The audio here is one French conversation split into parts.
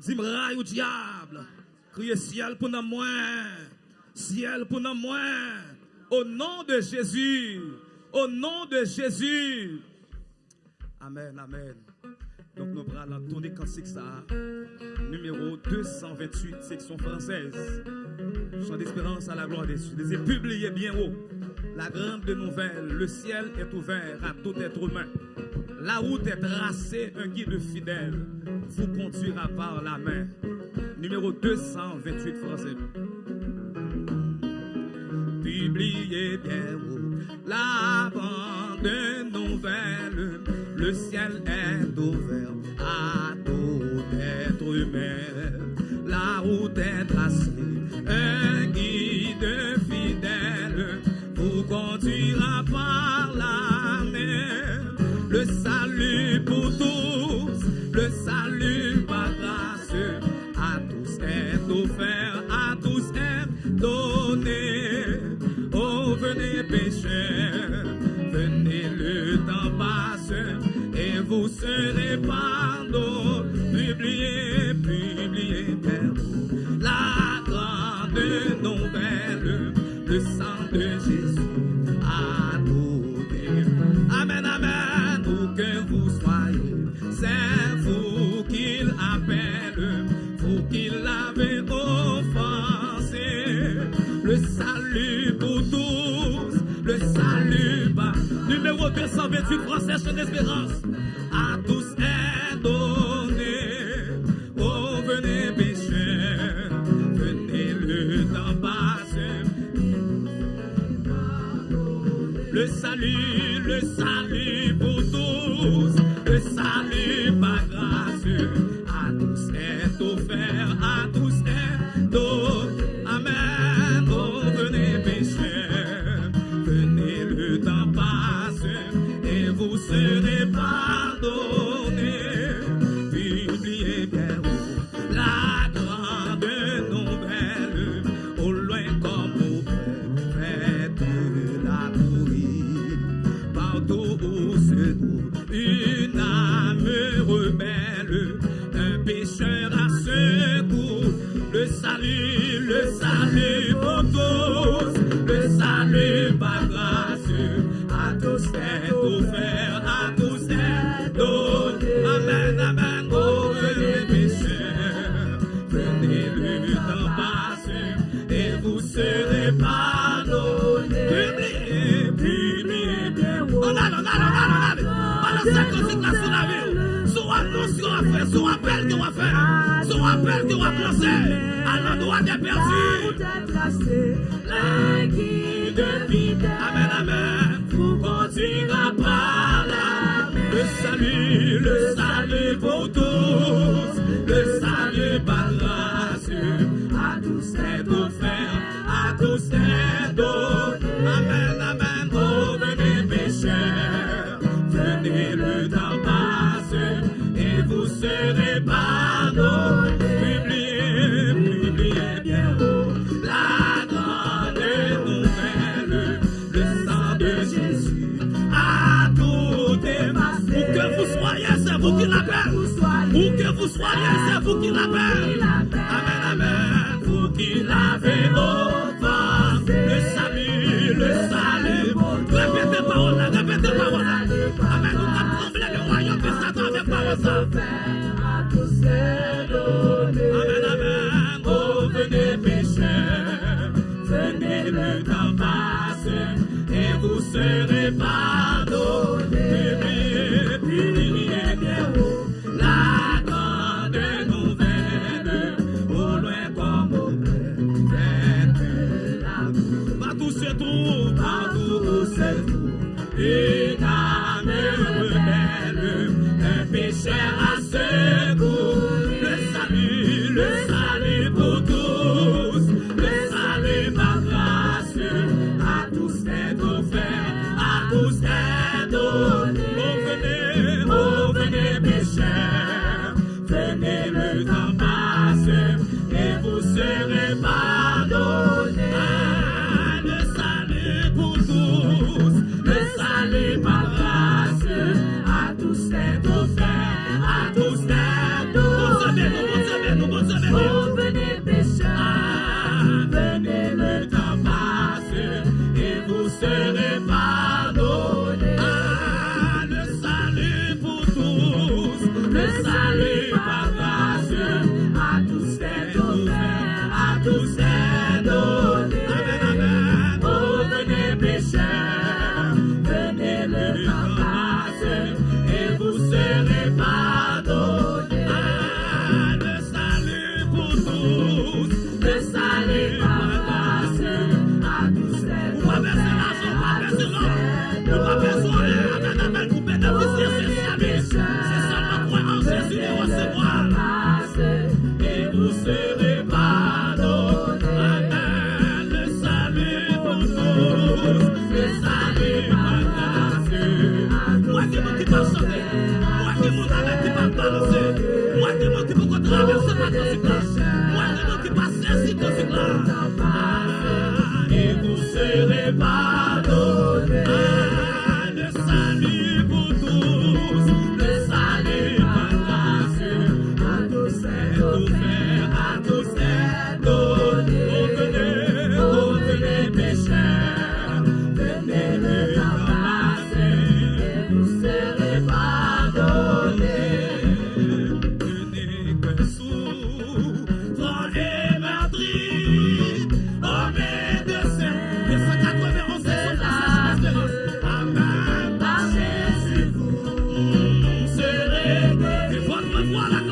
Zimra au diable. Criez ciel pour nous moins. Ciel pour nous moins. Au nom de Jésus. Au nom de Jésus. Amen, amen. Donc nous allons tourner cantique ça. Numéro 228, section française. Chant d'espérance à la gloire des cieux. Publiez bien haut. La grande nouvelle, le ciel est ouvert à tout être humain. La route est tracée, un guide fidèle vous conduira par la main. Numéro 228 français. Publiez bien la bande nouvelle, le ciel est ouvert à tout être humain. La route est tracée, un guide esperança. sakrifikasyon la vi ou. Sou atonsyon a fè, sou apel ki wap fè, sou apel ki wap plase, anan do a deperdi. Lè ki devide, amen amen, pou kontina pa la, le salu, le salu pou tou. elevado. the. one another.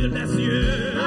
Amen.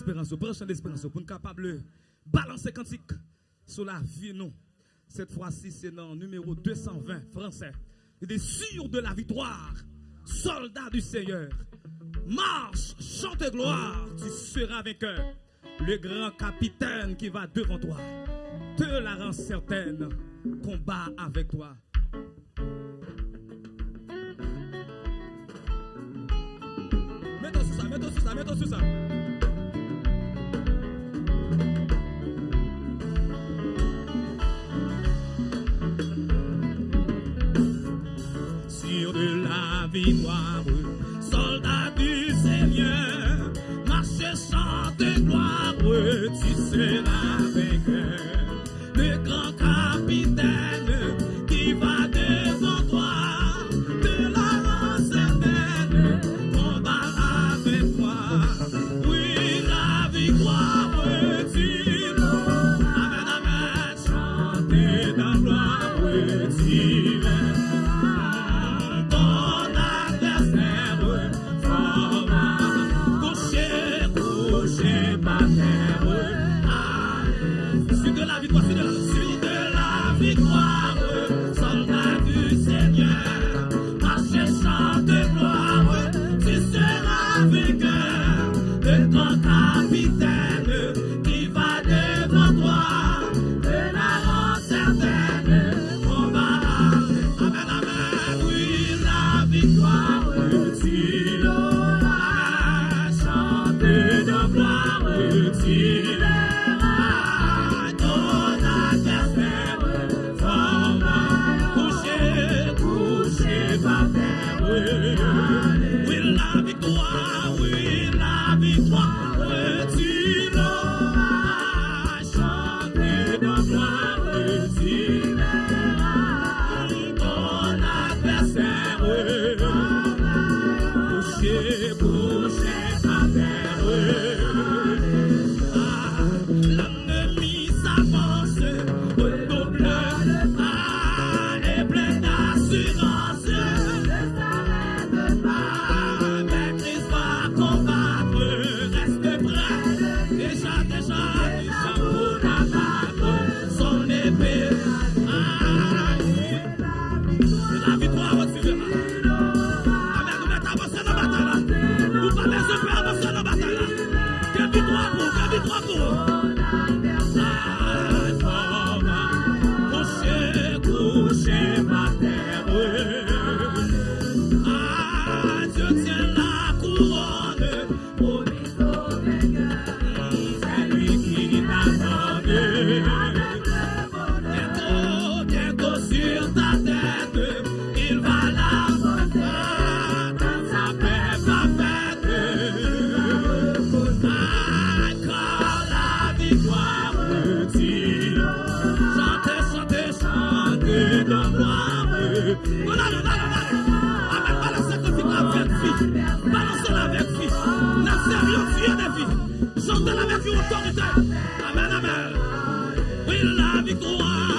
l'espérance, branche l'espérance, pour nous capable balancer cantique sur la vie, non. Cette fois-ci, c'est dans numéro 220 français. Il est sûr de la victoire, soldat du Seigneur. Marche, chante gloire, tu seras vainqueur. Le grand capitaine qui va devant toi te la rend certaine, combat avec toi. Mettons sur ça, mettons sur ça, mettons sur ça. victoire. Soldat du Seigneur, marche sans de gloire, tu seras vainqueur. Le grand capitaine. Sortez la vertu autorité. Amen, amen. Oui, la victoire.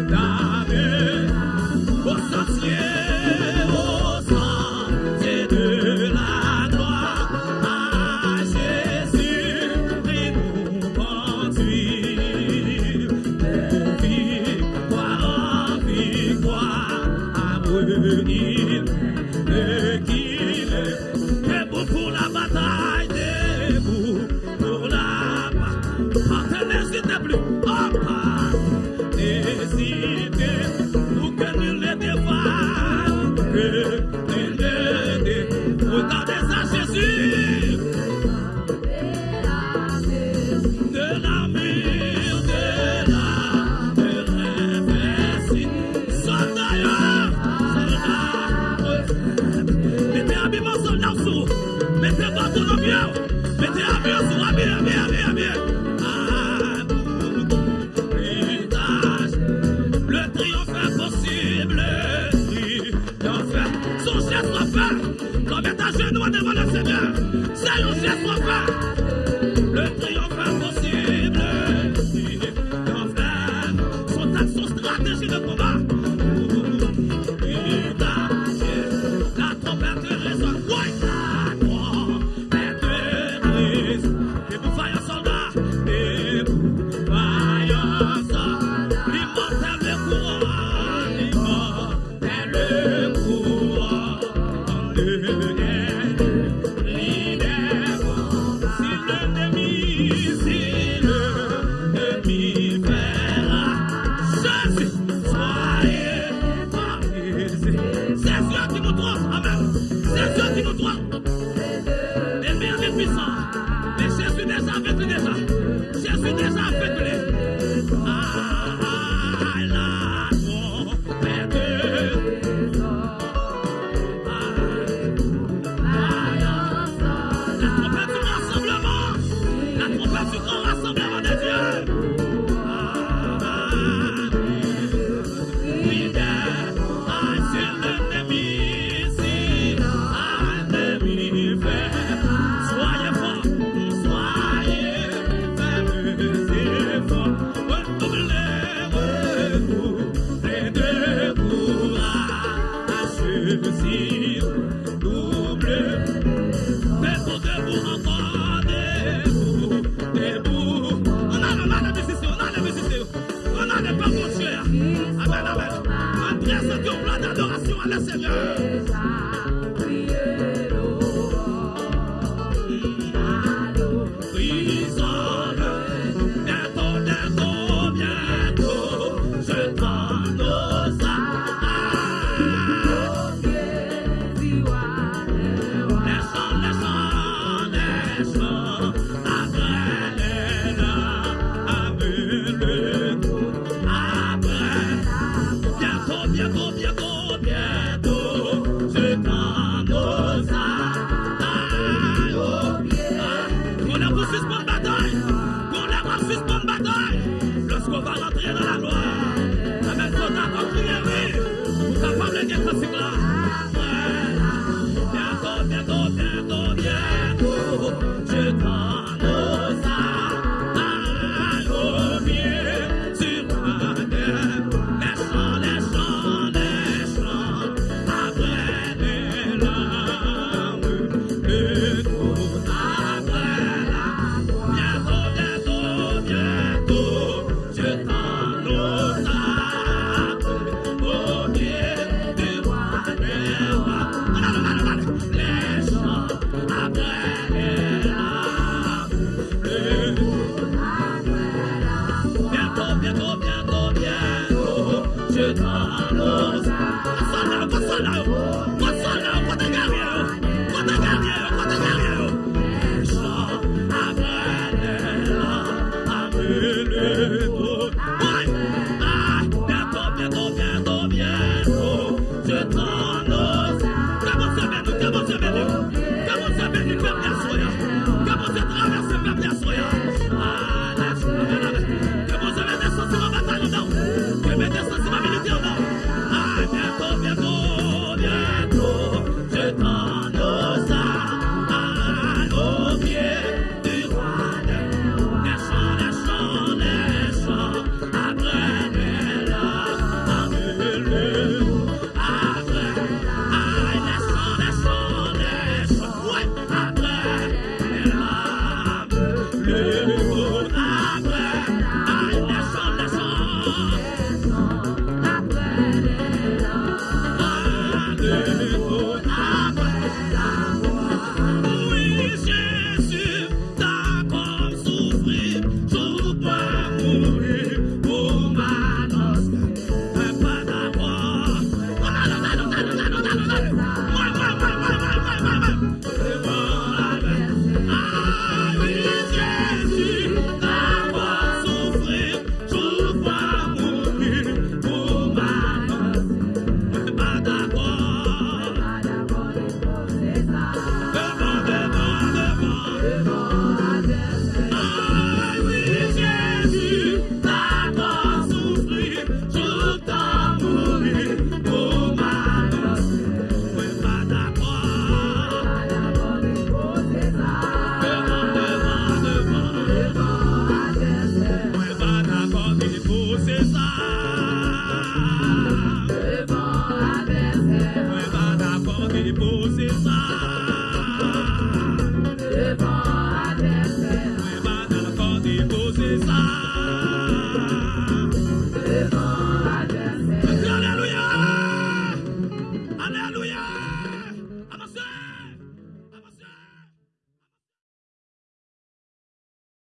da